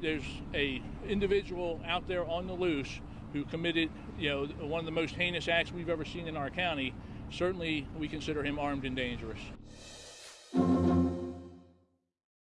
there's a individual out there on the loose who committed, you know, one of the most heinous acts we've ever seen in our county, certainly we consider him armed and dangerous.